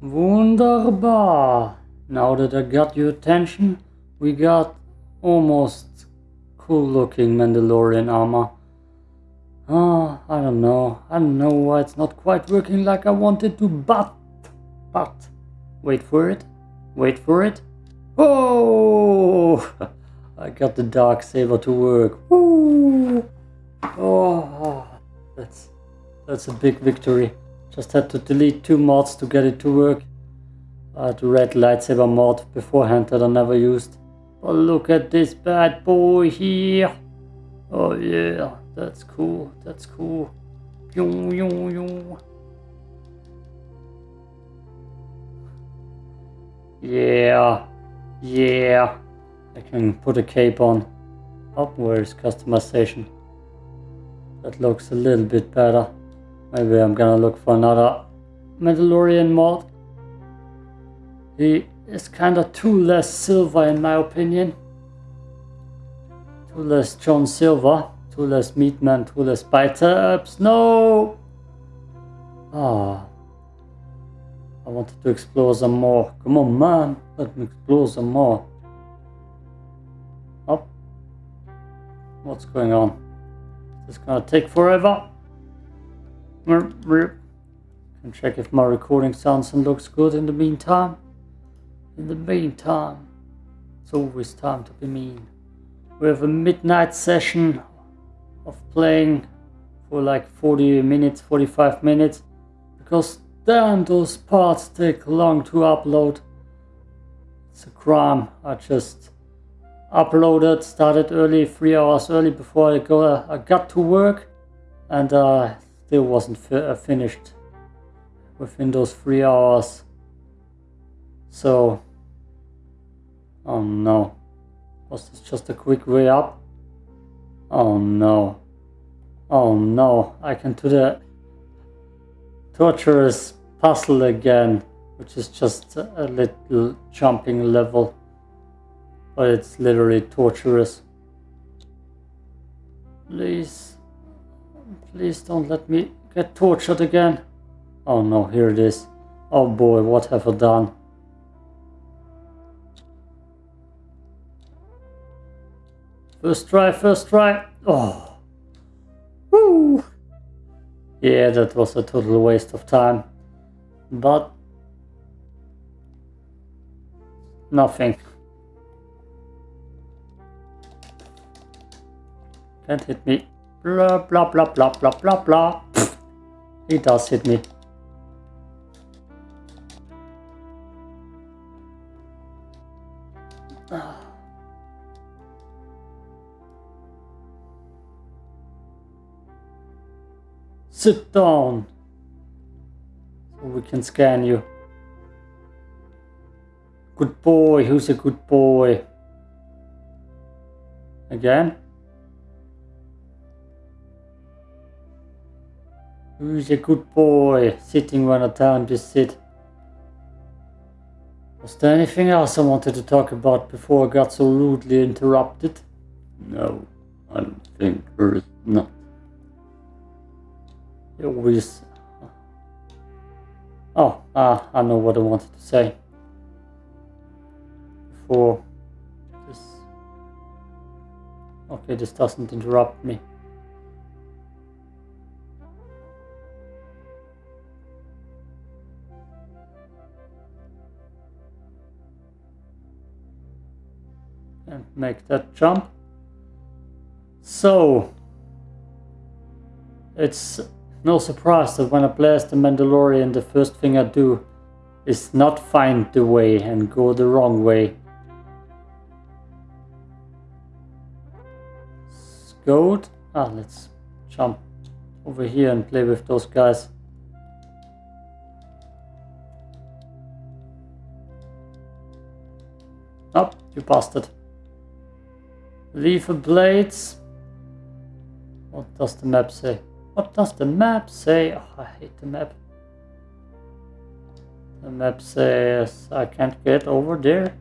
Wunderbar. Now that I got your attention, we got almost cool looking Mandalorian armor. Ah, I don't know. I don't know why it's not quite working like I wanted to, but, but, wait for it, wait for it. Oh, I got the dark saber to work. Woo! Oh, that's, that's a big victory. Just had to delete two mods to get it to work. I had the red lightsaber mod beforehand that I never used. But look at this bad boy here. Oh yeah. That's cool. That's cool. Yung, yung, yung. Yeah. Yeah. I can put a cape on. Oh, where's customization? That looks a little bit better. Maybe I'm gonna look for another Mandalorian mod. He is kinda too less silver in my opinion. Too less John Silver. too less meat too less biceps. No! Ah. I wanted to explore some more. Come on, man. Let me explore some more. Oh. What's going on? Is this gonna take forever? Can check if my recording sounds and looks good in the meantime. In the meantime, it's always time to be mean. We have a midnight session of playing for like 40 minutes, 45 minutes, because damn those parts take long to upload. It's a crime. I just uploaded, started early, three hours early before I go. I got to work, and uh, still wasn't fi uh, finished within those three hours. So, oh no, was this just a quick way up? Oh no. Oh no, I can do the torturous puzzle again, which is just a little jumping level. But it's literally torturous. Please, please don't let me get tortured again. Oh no, here it is. Oh boy, what have I done? First try, first try. Oh. Woo! Yeah, that was a total waste of time. But... Nothing. Can't hit me. Blah blah blah blah blah blah blah. He does hit me. Sit down. So we can scan you. Good boy. Who's a good boy? Again? Who's a good boy? Sitting when I tell him to sit. Was there anything else I wanted to talk about before I got so rudely interrupted? No, I don't think there is not. It always... Oh, ah, I know what I wanted to say. Before this... Okay, this doesn't interrupt me. Make that jump. So, it's no surprise that when I as the Mandalorian, the first thing I do is not find the way and go the wrong way. Goat. Ah, let's jump over here and play with those guys. Up, oh, you bastard. Lever blades. What does the map say? What does the map say? Oh, I hate the map. The map says I can't get over there.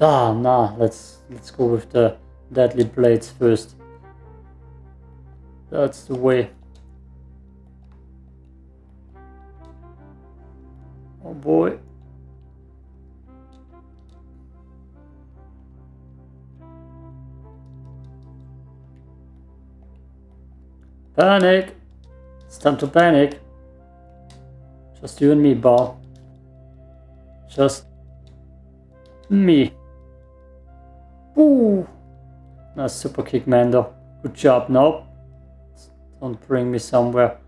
Ah, nah, let's let's go with the deadly blades first. That's the way. Oh boy. Panic! It's time to panic. Just you and me, ball. Just me. Ooh! Nice super kick, Mando. Good job. Nope. Don't bring me somewhere.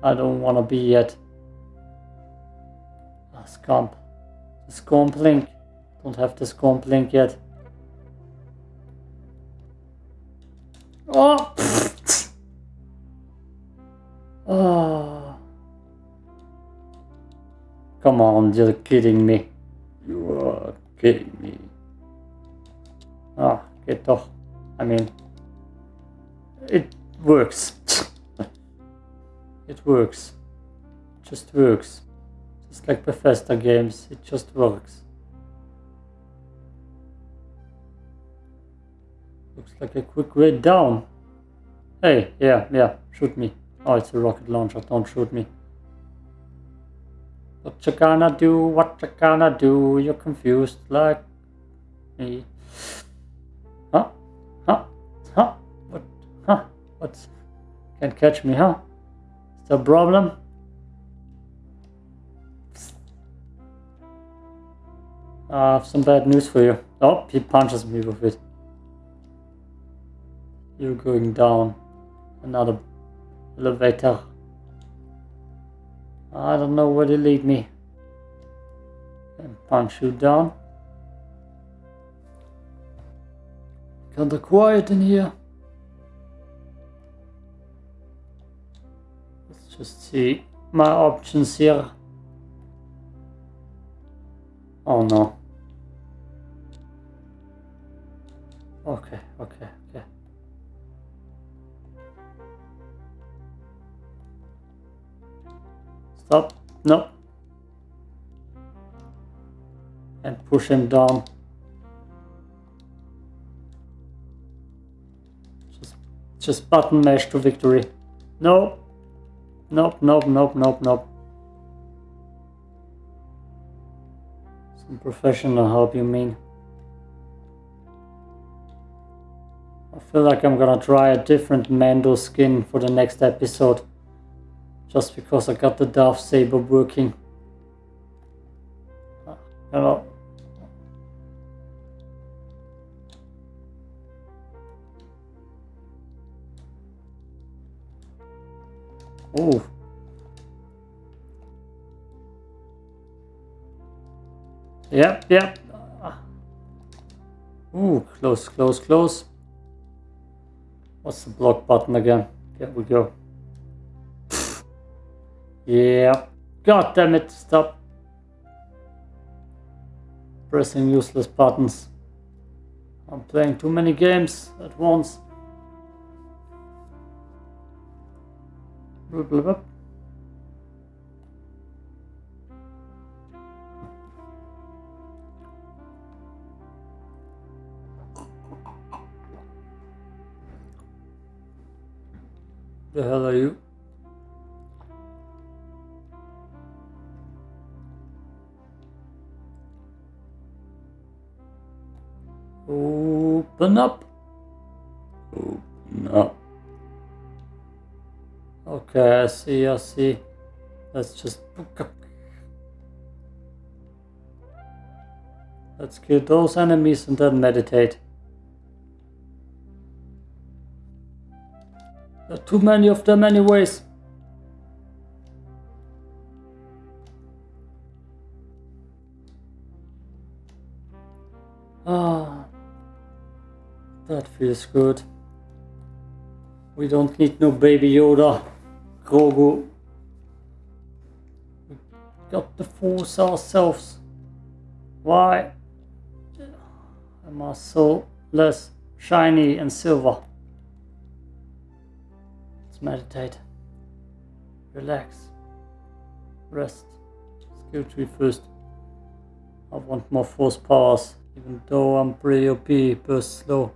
I don't want to be yet. Ah, Scomp. The Scomp link. Don't have the Scomp link yet. Oh! Oh. Come on, you're kidding me. You are kidding me. Ah, get off! I mean, it works. it works. Just works. Just like Bethesda games, it just works. Looks like a quick way down. Hey, yeah, yeah, shoot me. Oh, it's a rocket launcher, don't shoot me. What you gonna do, what you gonna do, you're confused like me. Huh? Huh? Huh? What? Huh? What's... Can't catch me, huh? There a problem? I have some bad news for you. Oh, he punches me with it. You're going down. Another elevator. I don't know where to lead me. And punch you down. Kinda quiet in here. Let's just see my options here. Oh no. Okay, okay, No. And push him down. Just, just button mash to victory. No. Nope, nope, nope, nope, nope. Some professional help, you mean? I feel like I'm gonna try a different Mando skin for the next episode. Just because I got the dark saber working. Hello. Ooh. Yep, yep. Ooh, close, close, close. What's the block button again? There we go. Yeah. God damn it, stop. Pressing useless buttons. I'm playing too many games at once. Blah, blah, blah. The hell are you? Okay, I see, I see. Let's just book up. Let's kill those enemies and then meditate. There are too many of them anyways. Ah, that feels good. We don't need no baby Yoda, Grogu. We got the force ourselves. Why am I so less shiny and silver? Let's meditate. Relax. Rest. Skill tree first. I want more force powers, even though I'm pretty OP, burst slow.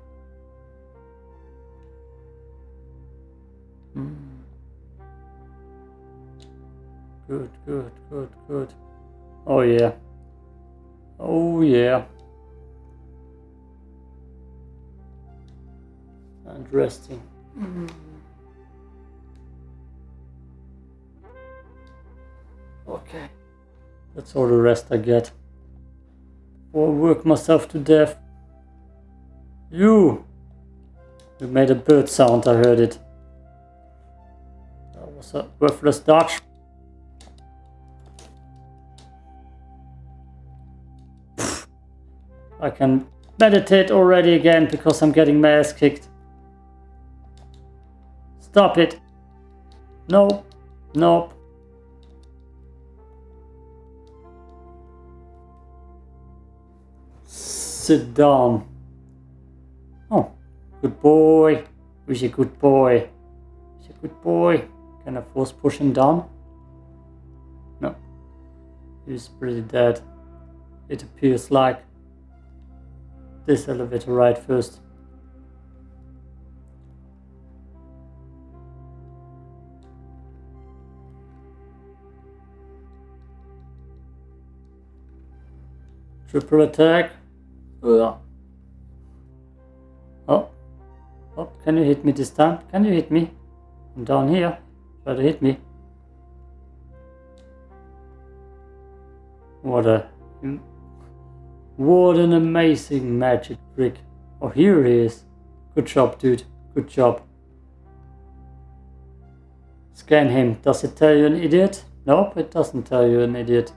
Good, good, good, good. Oh yeah. Oh yeah. And resting. Mm-hmm. Okay. That's all the rest I get. Or work myself to death. You! You made a bird sound, I heard it. That was a worthless dodge. I can meditate already again because I'm getting my ass kicked. Stop it. Nope. Nope. Sit down. Oh, good boy. He's a good boy? He's a good boy. Can I force push him down? No. He's pretty dead. It appears like this elevator right first. Triple attack. Oh, Ugh. Oh. Oh, can you hit me this time? Can you hit me? I'm down here. Try to hit me. What a... What an amazing magic trick. Oh, here he is. Good job, dude. Good job. Scan him. Does it tell you an idiot? Nope, it doesn't tell you an idiot.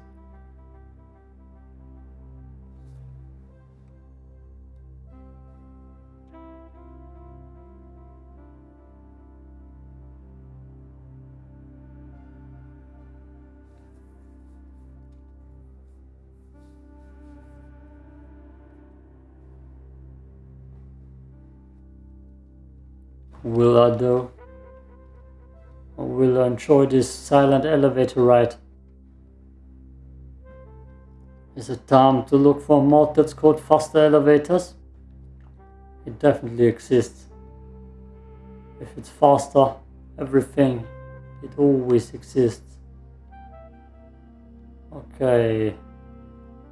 Will I though? Will I enjoy this silent elevator ride? Is it time to look for a mod that's called faster elevators? It definitely exists. If it's faster, everything, it always exists. Okay,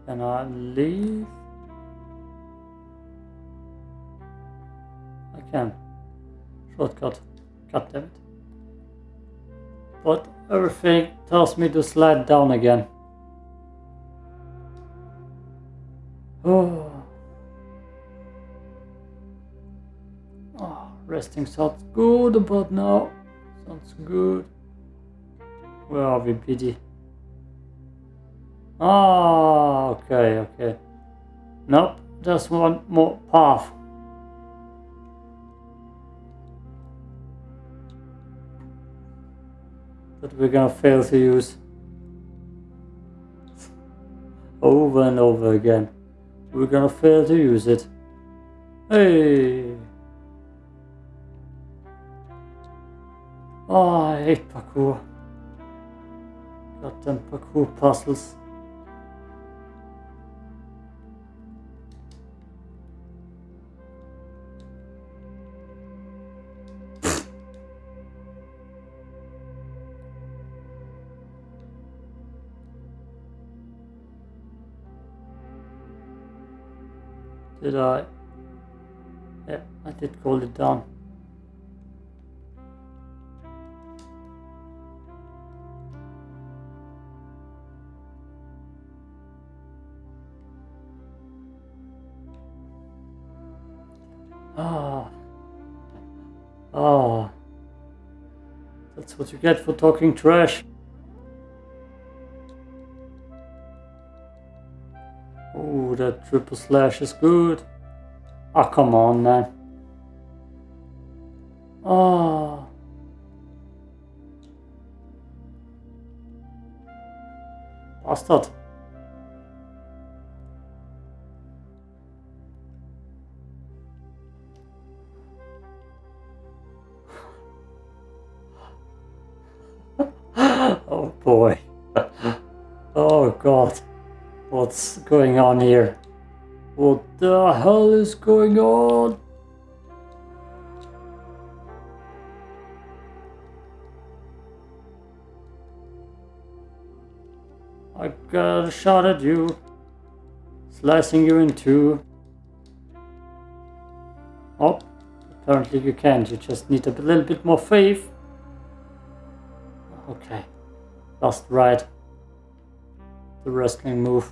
can I leave? I can. Shortcut. God God damn it. But everything tells me to slide down again. Oh. oh. Resting sounds good about now. Sounds good. Where are we, BD? Ah, okay, okay. Nope, just one more path. That we're gonna fail to use over and over again. We're gonna fail to use it. Hey! Ah, oh, I hate parkour. Goddamn parkour puzzles. Did I? Yeah, I did call it down. Ah. Ah. That's what you get for talking trash. Triple slash is good. Oh, come on, man. Oh. Bastard. oh boy. oh god. What's going on here? What the hell is going on? I got a shot at you. Slicing you in two. Oh, apparently you can't. You just need a little bit more faith. Okay. Last right. The wrestling move.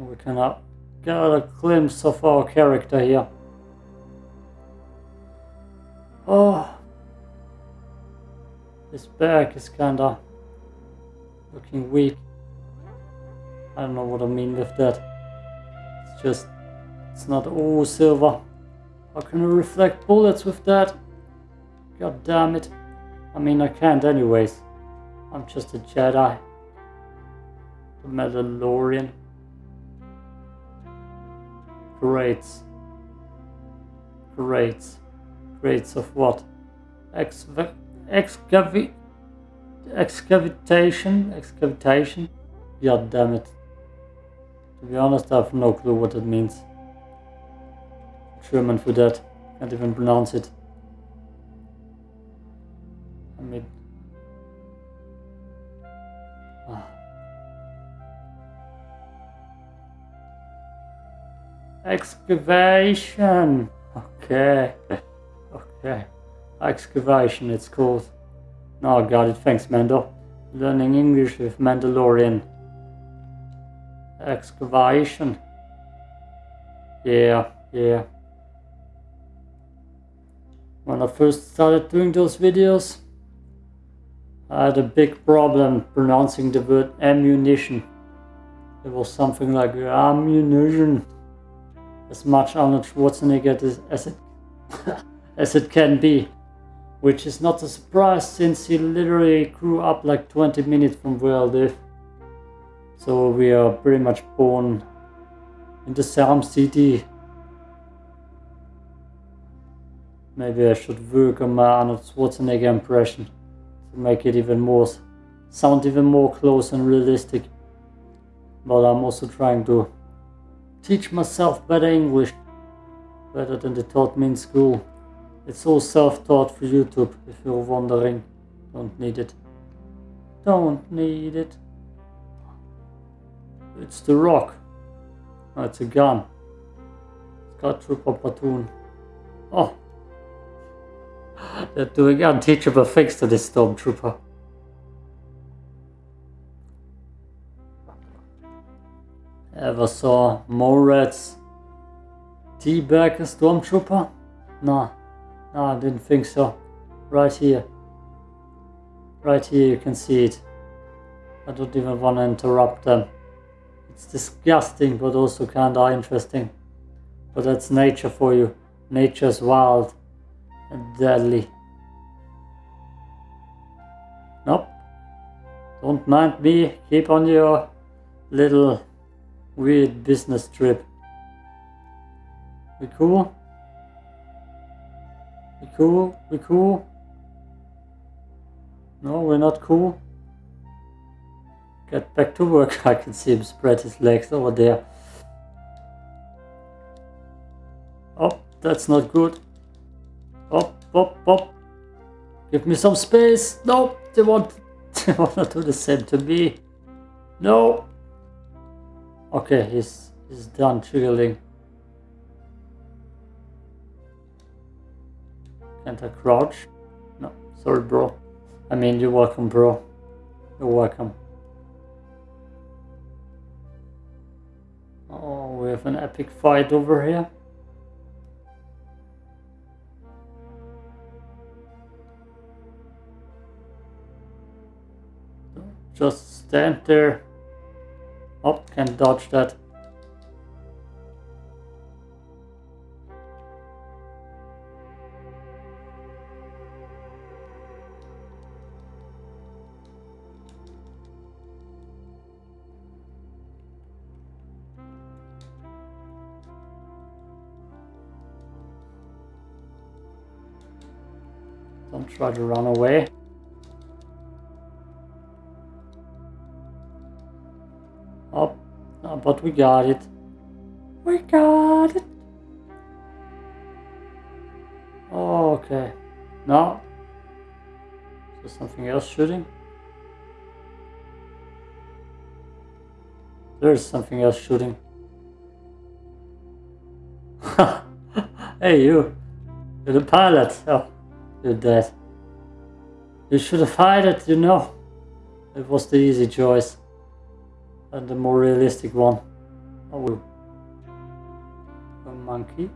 We can uh, get a glimpse of our character here. Oh. His back is kinda looking weak. I don't know what I mean with that. It's just, it's not all silver. How can I reflect bullets with that? God damn it. I mean, I can't anyways. I'm just a Jedi. The Mandalorian. Great. Great. Greats of what? Excav excavi excavitation? Excavitation? God damn it. To be honest, I have no clue what it means. German for that. Can't even pronounce it. I mean... Excavation! Okay. Okay. Excavation it's called. Oh, got it. Thanks, Mando. Learning English with Mandalorian. Excavation. Yeah, yeah. When I first started doing those videos, I had a big problem pronouncing the word ammunition. It was something like ammunition. As much Arnold Schwarzenegger as, it as it can be. Which is not a surprise since he literally grew up like 20 minutes from where I live. So we are pretty much born in the same city. Maybe I should work on my Arnold Schwarzenegger impression to make it even more, sound even more close and realistic. But I'm also trying to teach myself better English, better than they taught me in school. It's all self-taught for YouTube, if you're wondering. Don't need it. Don't need it. It's the rock. Oh, it's a gun. It's got Trooper Platoon. Oh. They're doing unteachable things to this Stormtrooper. Ever saw Morats teabag a Stormtrooper? Nah. No, I didn't think so. Right here. Right here you can see it. I don't even want to interrupt them. It's disgusting but also kinda interesting. But that's nature for you. Nature's wild and deadly. Nope. Don't mind me. Keep on your little weird business trip. We cool? We cool? We cool? No, we're not cool. Get back to work. I can see him spread his legs over there. Oh, that's not good. Oh, oh, oh. Give me some space. No, they want, they want to do the same to me. No. Okay, he's, he's done jiggling. Can't I crouch? No, sorry bro. I mean, you're welcome bro. You're welcome. Oh, we have an epic fight over here. Just stand there. Oh, can't dodge that. Don't try to run away. But we got it. We got it. Okay. No. Is there something else shooting? There's something else shooting. hey, you. You're the pilot. Oh, you're dead. You should have fired it, you know. It was the easy choice. And the more realistic one. Oh, a monkey.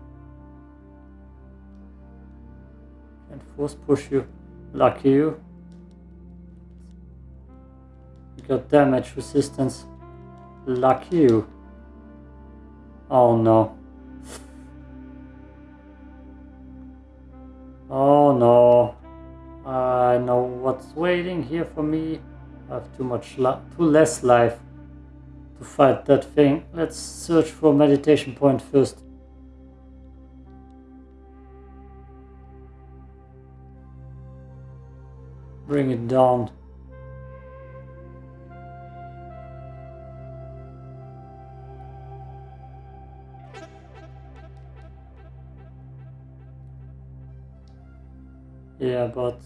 Can force push you. Lucky you. You got damage resistance. Lucky you. Oh no. Oh no. I know what's waiting here for me. I have too much too less life to fight that thing. Let's search for meditation point first. Bring it down. Yeah, but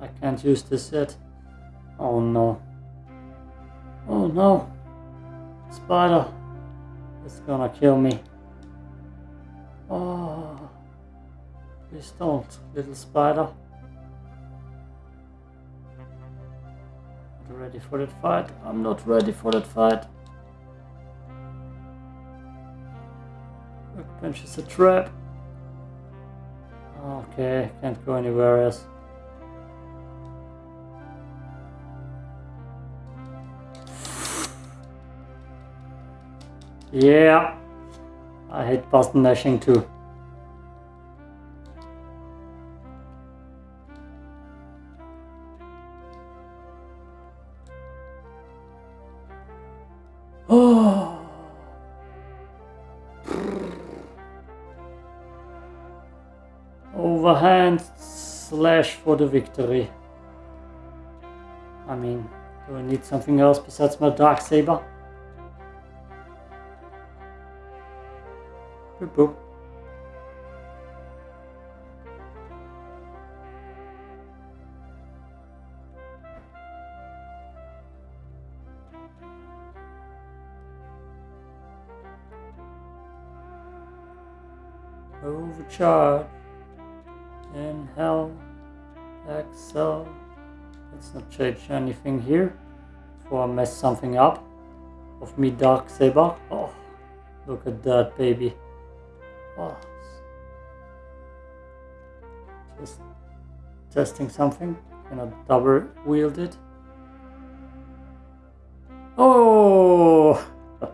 I can't use this yet. Oh no. Oh no. Spider. It's gonna kill me. Oh. Please don't, little spider. Not ready for that fight. I'm not ready for that fight. Workbench is a trap. Okay, can't go anywhere else. Yeah, I hate button mashing too. Oh. Overhand slash for the victory. I mean, do I need something else besides my dark saber? Boop boop. Overcharge. Inhale. Exhale. Let's not change anything here before I mess something up of me dark saber. Oh, look at that baby. Just testing something. I double wield it? Oh!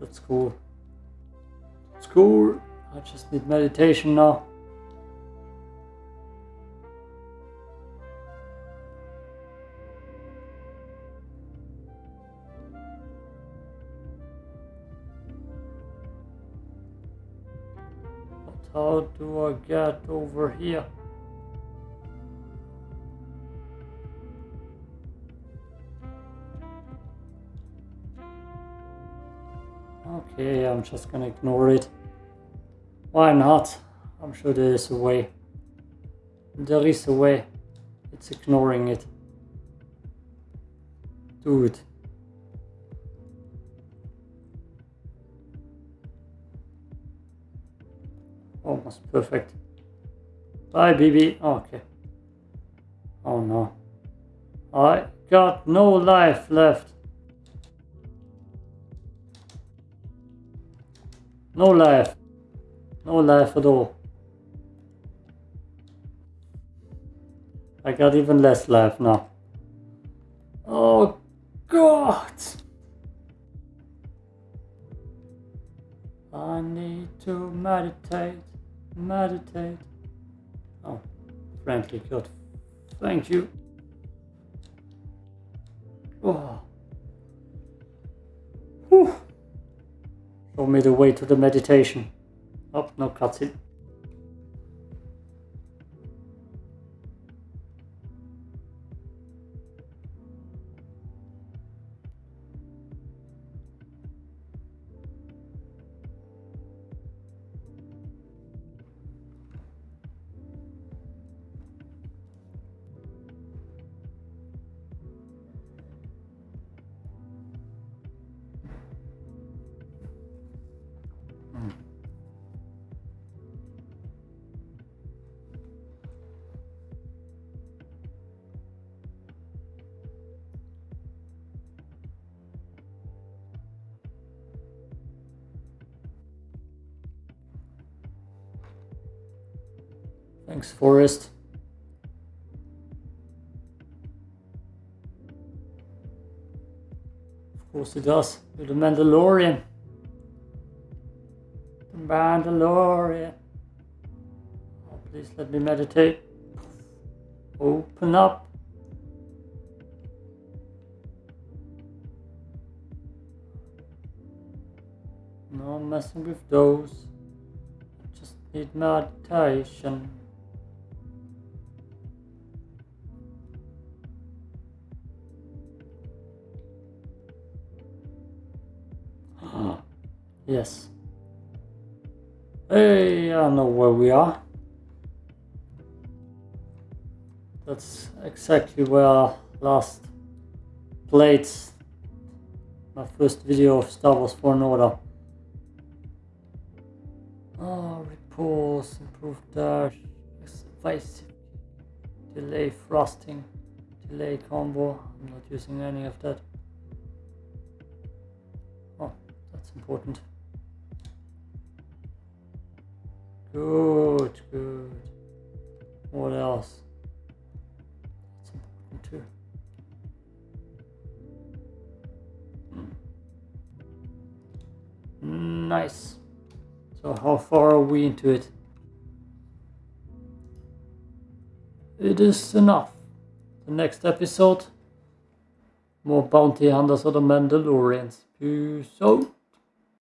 That's cool. It's cool. I just need meditation now. Here? Okay, I'm just gonna ignore it. Why not? I'm sure there is a way. There is a way. It's ignoring it. Do it. Almost perfect. Bye, BB. Oh, okay. Oh no. I got no life left. No life. No life at all. I got even less life now. Oh God! I need to meditate, meditate. Oh, friendly God, thank you. Oh. Whew. Show me the way to the meditation. Oh, no cutscene. Thanks, Forrest. Of course it does. You're the Mandalorian. The Mandalorian. Oh, please let me meditate. Open up. No messing with those. Just need meditation. Yes. Hey, I don't know where we are. That's exactly where I last played my first video of Star Wars Fallen Order. Ah, oh, repose, improve dash, evasive, delay thrusting, delay combo. I'm not using any of that. Oh, that's important. Good, good. What else? That's important too. Hmm, nice. So how far are we into it? It is enough. The next episode, more bounty hunters of the Mandalorians. Peace out.